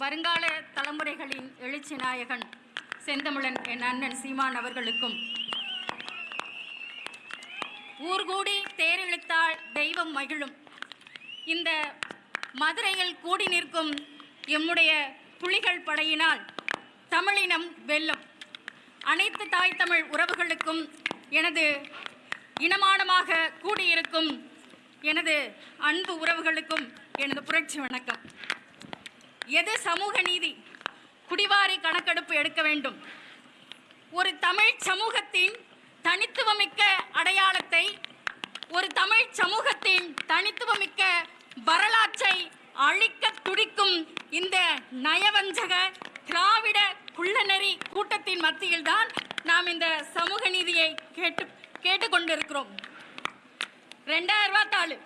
வருங்கால தலைமுறைகளின் எழுச்சி நாயகன் செந்தமிழன் என் அண்ணன் சீமான் அவர்களுக்கும். ஊர்கூடி தேரிழுத்தால் தெய்வம் மகிழும். இந்த மதுரையில் கூடி நிற்கும் எம்முடைய புலிகள் படையினால் தமிழினம் வெல்லும். அனைத்து தாய் தமிழ் உறவுகளுக்கும் எனது இனமானமாக கூடியிருக்கும் எனது அன்பு உறவுகளுக்கும் எனது புரட்சி வணக்கம். எது சமூக நீதி? குடிவாரி கணக்கெடுப்பு எடுக்க வேண்டும். ஒரு தமிழ் சமூகத்தின் தனித்துவமிக்க அடையாளத்தை ஒரு தமிழ் சமூகத்தின் தனித்துவமிக்க வரலாற்றை அழிக்க துடிக்கும் இந்த நயவஞ்சக திராவிட குள்ளநெறி கூட்டத்தின் மத்தியில்தான் நாம் இந்த சமூக நீதியை கேட்டு கேட்டுக்கொண்டிருக்கிறோம். ரெண்டாயிரம் ரூபா தாள்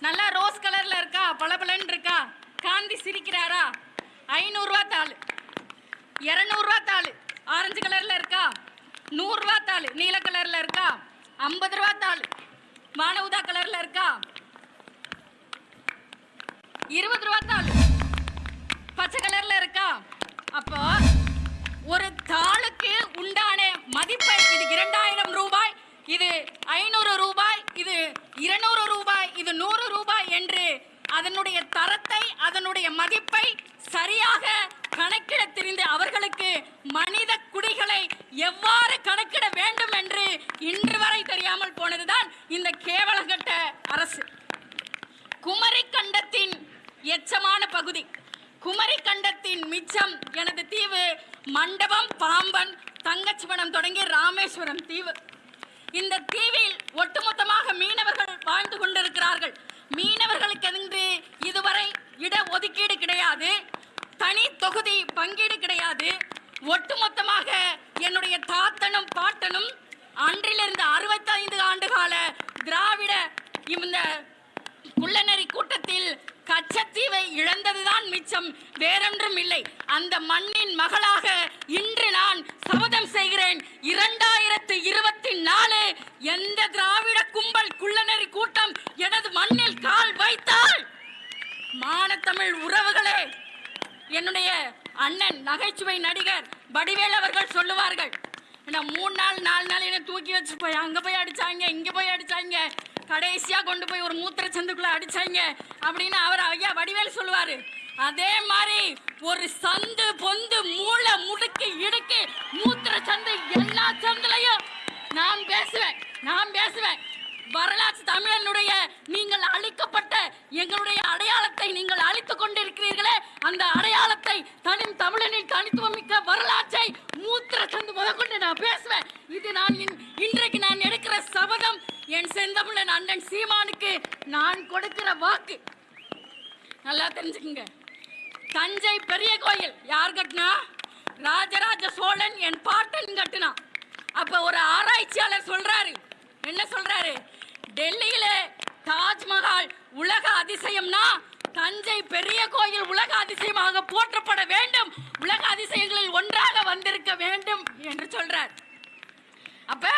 நல்லா ரோஸ் கலரில் இருக்கா? பளபளன்னு இருக்கா? காந்தி சிரிக்கிறாரா? ஐநூறுரூவா தாள். இரநூறுவா தாள். ஆரஞ்சு கலர்ல இருக்கா? நூறுரூவா தாள். நீல கலர்ல இருக்கா? ஐம்பது ரூபா தாள். மானவுதா கலர்ல இருக்கா? இருபது ரூபா தாள். பச்சை கலர்ல இருக்கா? அப்போ ஒரு தாளுக்கு உண்டான மதிப்பை இது இரண்டாயிரம் ரூபாய் இது ஐநூறு ரூபாய் இது இருநூறு ரூபாய் இது நூறு ரூபாய் என்று அதனுடைய தரத்தை அதனுடைய மதிப்பை சரியாக கணக்கிட தெரிந்த அவர்களுக்கு மனித குடிகளை எவ்வாறு கணக்கிட வேண்டும் என்று இன்று வரை தெரியாமல் போனதுதான் இந்த கேவலகட்ட அரசு. குமரி கண்டத்தின் எச்சமான பகுதி. குமரி கண்டத்தின் மிச்சம் எனது தீவு மண்டபம் பாம்பன் தங்கச்சிவனம் தொடங்கி ராமேஸ்வரம் தீவு. இந்த தீவில் ஒட்டுமொத்தமாக மீனவர்கள் வாழ்ந்து கொண்டிருக்கிறார்கள். மீனவர்களுக்கு என்று இதுவரை இட ஒதுக்கீடு கிடையாது தனி தொகுதி பங்கீடு கிடையாது. ஒட்டுமொத்தமாக என்னுடைய தாத்தனும் பாட்டனும் அன்றிலிருந்து அறுபத்தைந்து ஆண்டு கால திராவிட இந்த குள்ளநெறி கூட்டத்தில் கச்சத்தீவை இழந்ததுதான் மிச்சம் வேறொன்றும் இல்லை. அந்த மண்ணின் மகளாக இன்று நான் சபதம் செய்கிறேன். இரண்டாயிரத்து இருபத்தி நாலு எந்த திராவிட கும்பல் குள்ளநெறி கூட்டம் எனது மண்ணில் கால் வைத்தால் மானத்தமிழ் உறவுகளே என்னுடைய அண்ணன் நகைச்சுவை நடிகர் வடிவேல் அவர்கள் சொல்லுவார்கள் என்ன மூணு நாள் நாலு நாள் என்ன தூக்கி வச்சு போய் அங்கே போய் அடிச்சாங்க இங்கே போய் அடிச்சாங்க கடைசியாக கொண்டு போய் ஒரு மூத்திர சந்துக்குள்ள அடிச்சாங்க அப்படின்னு அவர் ஐயா வடிவேல் சொல்லுவாரு. அதே மாதிரி ஒரு சந்து பொந்து மூளை முடுக்கு இடுக்கு மூத்திர சந்து எல்லா சந்துலையும் நான் பேசுவேன் நான் பேசுவேன். வரலாற்று தமிழனுடைய நீங்கள் அழிக்கப்பட்ட எங்களுடைய அடையாளத்தை நீங்கள் அழித்துக் கொண்டிருக்கிறீர்களே அந்த அடையாளத்தை தனி தமிழனின் தனித்துவமிக்க வரலாற்றை மூத்திர சந்து முதற்கொண்டு நான் பேசுவேன். இது நான் இன்- இன்றைக்கு நான் எடுக்கிற சபதம் என் செந்தமிழன் அண்ணன் சீமானுக்கு நான் கொடுக்கிற வாக்கு. நல்லா தெரிஞ்சுக்குங்க. தஞ்சை பெரிய கோயில் யார் கட்டினா? ராஜராஜ சோழன் என் பாட்டன் கட்டினான். அப்ப ஒரு ஆராய்ச்சியாளர் சொல்றாரு. என்ன சொல்றாரு? டெல்லியில தாஜ்மஹால் உலக அதிசயம்னா தஞ்சை பெரிய கோயில் உலக அதிசயமாக போற்றப்பட வேண்டும். உலக அதிசயங்களில் ஒன்றாக வந்திருக்க வேண்டும் என்று சொல்றார். அப்ப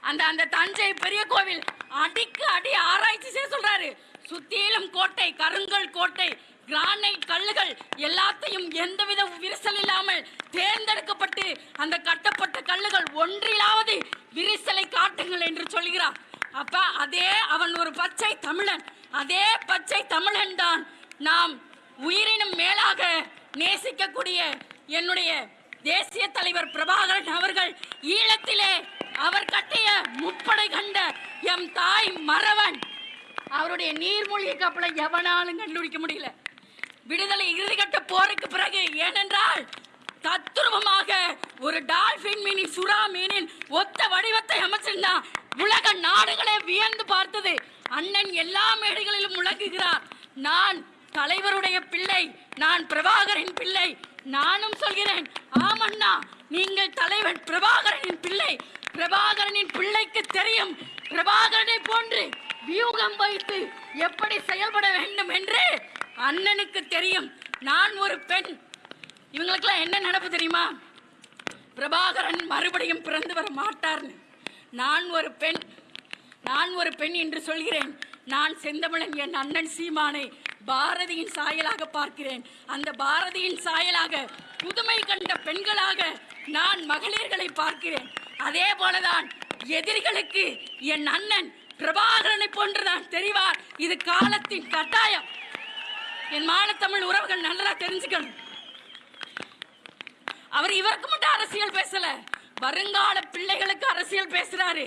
அந்த அந்த தஞ்சை பெரிய கோவில் அடிக்கு அடி ஆராய்ச்சி செய்ய சொல்றாரு. சுத்தியிலும் கோட்டை கருங்கல் கோட்டை கிரானைட் கல்லுகள் எல்லாத்தையும் எந்தவித விரிசல் இல்லாமல் தேர்ந்தெடுக்கப்பட்டு அந்த கட்டப்பட்ட கல்லுகள் ஒன்றிலாவது விரிசலை காட்டுங்கள் என்று சொல்கிறார். அப்ப அதே அவன் ஒரு பச்சை தமிழன். அதே பச்சை தமிழன் தான் நாம் உயிரினும் மேலாக நேசிக்கக்கூடிய என்னுடைய தேசிய தலைவர் பிரபாகரன் அவர்கள். ஈழத்திலே அவர் கட்டிய முப்படை கண்ட எம் தாய் மறவன். அவருடைய நீர்மூழ்கி கப்பலை எவனாலும் கண்டுபிடிக்க முடியல. விடுதலை இறுதிக்கட்ட போருக்கு பிறகு ஏனென்றால் தத்துருவமாக ஒரு டால்பின் மீனின் சுறா மீனின் ஒத்த வடிவத்தை அமைச்சிருந்தான். உலக நாடுகளே வியந்து பார்த்தது. அண்ணன் எல்லா மேடைகளிலும் முழங்குகிறார். நான் தலைவருடைய பிள்ளை நான் பிரபாகரின் பிள்ளை நானும் சொல்கிறேன் ஆமண்ணா நீங்கள் தலைவன் பிரபாகரனின் பிள்ளை. பிரபாகரனின் பிள்ளைக்கு தெரியும் பிரபாகரனை போன்று வியூகம் வைத்து எப்படி செயல்பட வேண்டும் என்று அண்ணனுக்கு தெரியும். நான் ஒரு பெண். இவங்களுக்கெல்லாம் என்ன நடப்பு தெரியுமா? பிரபாகரன் மறுபடியும் பிறந்து வர மாட்டார்னு. நான் ஒரு பெண் நான் ஒரு பெண் என்று சொல்கிறேன். நான் செந்தமிழன் என் அண்ணன் சீமானை பாரதியின் சாயலாக பார்க்கிறேன். அந்த பாரதியின் சாயலாக புதுமை கண்ட பெண்களாக நான் மகளிர்களை பார்க்கிறேன். அதே போலதான் எதிரிகளுக்கு என் அண்ணன் பிரபாகரனை போன்றுதான் தெரிவார். இது காலத்தின் கட்டாயம். என் மானத்தமிழ் உறவுகள் நல்லா தெரிஞ்சுக்கணும். அவர் இவருக்கு மட்டும் அரசியல் பேசல. வருங்கால பிள்ளைகளுக்கு அரசியல் பேசுறாரு.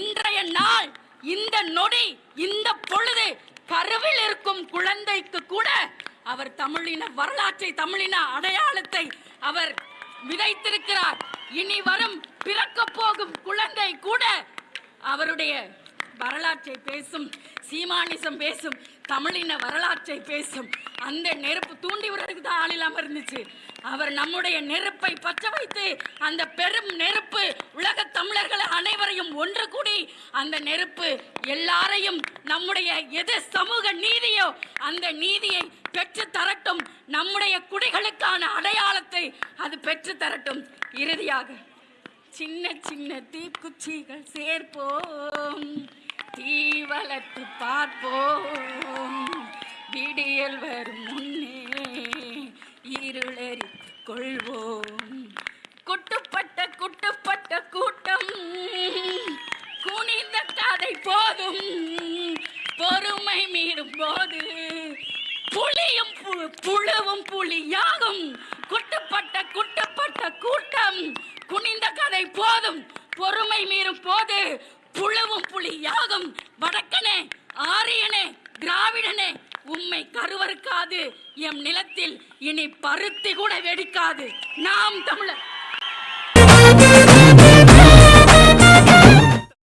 இன்றைய நாள் இந்த நொடி இந்த பொழுது கருவில் இருக்கும் குழந்தைக்கு கூட அவர் தமிழின வரலாற்றை தமிழின அடையாளத்தை அவர் விதைத்திருக்கிறார். இனி வரும் பிறக்க போகும் குழந்தை கூட அவருடைய வரலாற்றை பேசும் சீமானிசம் பேசும் தமிழின வரலாற்றை பேசும் அந்த நெருப்பு தூண்டி விடுறதுக்கு தான் ஆள் இல்லாமல் இருந்துச்சு. அவர் நம்முடைய நெருப்பை பற்ற வைத்து அந்த பெரும் நெருப்பு உலக தமிழர்கள் அனைவரையும் ஒன்று கூடி அந்த நெருப்பு எல்லாரையும் நம்முடைய எது சமூக நீதியோ அந்த நீதியை பெற்று தரட்டும். நம்முடைய குடிகளுக்கான அடையாளத்தை அது பெற்று தரட்டும். இறுதியாக சின்ன சின்ன தீக்குச்சிகள் சேர்ப்போம். தீ வளர்த்து பார்ப்போம். விடியல் வரும் முன்னே இருளறித்து கொள்வோம். குட்டுப்பட்ட குட்டுப்பட்ட கூட்டம். குனிந்த கதை போதும். பொறுமை மீறும் போது. புளியும் பு- புழுவும் புளியாகும். குட்டுப்பட்ட குட்டுப்பட்ட கூட்டம். குனிந்த கதை போதும். பொறுமை மீறும் போது புழுவும் புலியாகும் வடக்கனே ஆரியனே திராவிடனே உம்மை கருவறுக்காது. எம் நிலத்தில் இனி பருத்தி கூட வெடிக்காது. நாம் தமிழர்.